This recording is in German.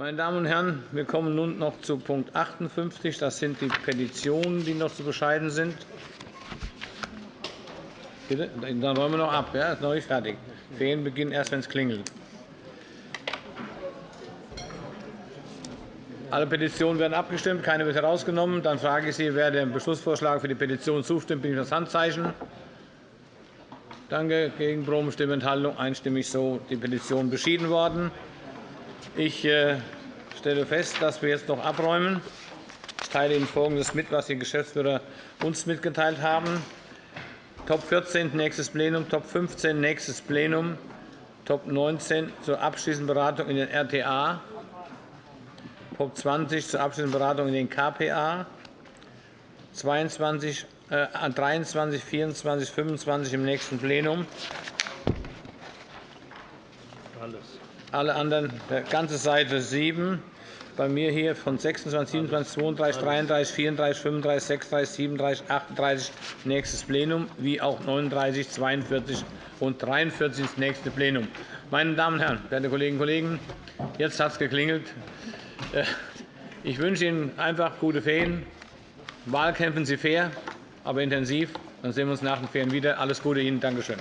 Meine Damen und Herren, wir kommen nun noch zu Punkt 58. Das sind die Petitionen, die noch zu bescheiden sind. Bitte? Dann räumen wir noch ab. Ja, ist noch nicht fertig. Ferien beginnen erst, wenn es klingelt. Alle Petitionen werden abgestimmt. Keine wird herausgenommen. Dann frage ich Sie, wer dem Beschlussvorschlag für die Petition zustimmt. Bitte ich das Handzeichen. Danke. Gegenproben, Stimmenthaltung einstimmig so die Petition beschieden worden. Ich äh, stelle fest, dass wir jetzt noch abräumen. Ich teile Ihnen Folgendes mit, was die Geschäftsführer uns mitgeteilt haben. Top 14 nächstes Plenum, Top 15 nächstes Plenum, Top 19 zur abschließenden Beratung in den RTA, Top 20 zur abschließenden Beratung in den KPA, 22, äh, 23, 24, 25 im nächsten Plenum. Alle anderen, der ganze Seite 7, bei mir hier von 26, 27, 32, 33, 34, 35, 36, 37, 38 nächstes Plenum, wie auch 39, 42 und 43 ins nächste Plenum. Meine Damen und Herren, werte Kolleginnen und Kollegen, jetzt hat es geklingelt. Äh, ich wünsche Ihnen einfach gute Ferien. Wahlkämpfen Sie fair, aber intensiv. Dann sehen wir uns nach den Ferien wieder. Alles Gute Ihnen. Danke schön.